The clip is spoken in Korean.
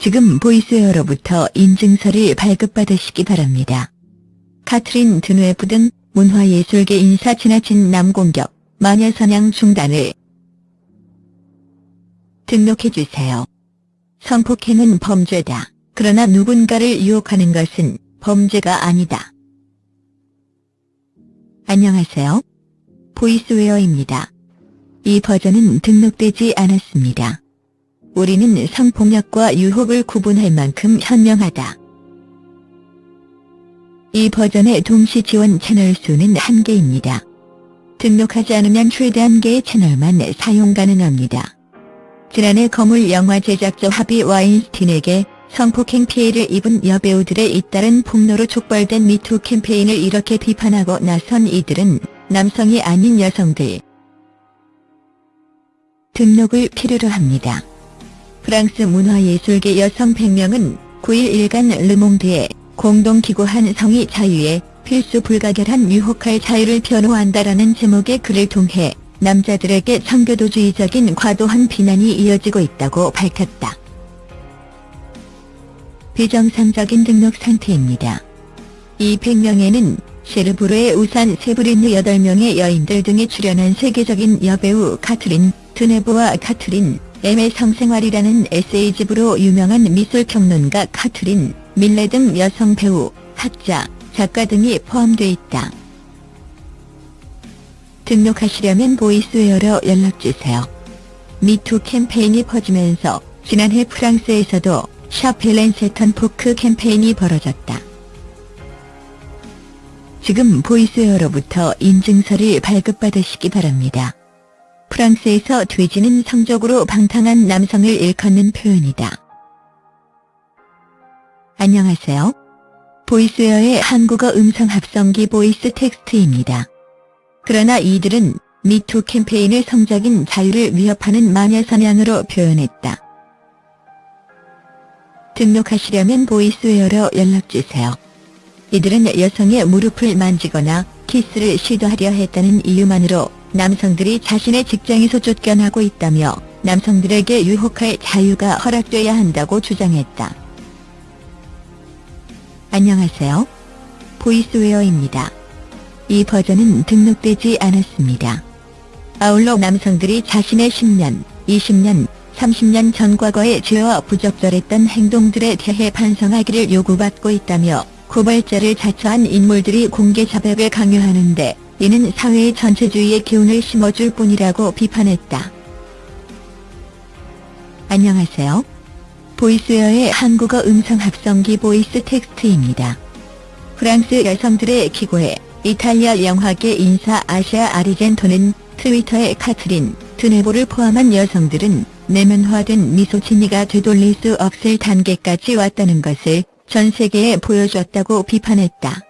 지금 보이스웨어로부터 인증서를 발급받으시기 바랍니다. 카트린 드누에프 등 문화예술계 인사 지나친 남공격, 마녀사냥 중단을 등록해주세요. 성폭행은 범죄다. 그러나 누군가를 유혹하는 것은 범죄가 아니다. 안녕하세요. 보이스웨어입니다. 이 버전은 등록되지 않았습니다. 우리는 성폭력과 유혹을 구분할 만큼 현명하다. 이 버전의 동시 지원 채널 수는 한개입니다 등록하지 않으면 최대 한개의 채널만 사용 가능합니다. 지난해 거물 영화 제작자 하비 와인스틴에게 성폭행 피해를 입은 여배우들에 잇따른 폭로로 촉발된 미투 캠페인을 이렇게 비판하고 나선 이들은 남성이 아닌 여성들 등록을 필요로 합니다. 프랑스 문화예술계 여성 100명은 9일 일간 르몽드에 공동 기고한 성의 자유에 필수 불가결한 유혹할 자유를 변호한다라는 제목의 글을 통해 남자들에게 청교도주의적인 과도한 비난이 이어지고 있다고 밝혔다. 비정상적인 등록 상태입니다. 이 100명에는 셰르브르의 우산 세브리느 8명의 여인들 등이 출연한 세계적인 여배우 카트린, 드네브와 카트린, M의 성생활이라는 에세이집으로 유명한 미술평론가 카트린, 밀레 등 여성 배우, 학자, 작가 등이 포함돼 있다. 등록하시려면 보이스웨어로 연락주세요. 미투 캠페인이 퍼지면서 지난해 프랑스에서도 샤프 Balance Ton Porc 캠페인이 벌어졌다. 지금 보이스웨어로부터 인증서를 발급받으시기 바랍니다. 프랑스에서 돼지는 성적으로 방탕한 남성을 일컫는 표현이다. 안녕하세요. 보이스웨어의 한국어 음성 합성기 보이스 텍스트입니다. 그러나 이들은 미투 캠페인을 성적인 자유를 위협하는 마녀 사냥으로 표현했다. 등록하시려면 보이스웨어로 연락주세요. 이들은 여성의 무릎을 만지거나 키스를 시도하려 했다는 이유만으로 남성들이 자신의 직장에서 쫓겨나고 있다며 남성들에게 유혹할 자유가 허락돼야 한다고 주장했다. 안녕하세요. 보이스웨어입니다. 이 버전은 등록되지 않았습니다. 아울러 남성들이 자신의 10년, 20년, 30년 전 과거의 죄와 부적절했던 행동들에 대해 반성하기를 요구받고 있다며 고발자를 자처한 인물들이 공개 자백을 강요하는데 이는 사회의 전체주의의 기운을 심어줄 뿐이라고 비판했다. 안녕하세요. 보이스웨어의 한국어 음성 합성기 보이스 텍스트입니다. 프랑스 여성들의 기고에 이탈리아 영화계 인사 아시아 아리젠토는 트위터에 카트린, 드네보를 포함한 여성들은 내면화된 misogyny가 되돌릴 수 없을 단계까지 왔다는 것을 전 세계에 보여줬다고 비판했다.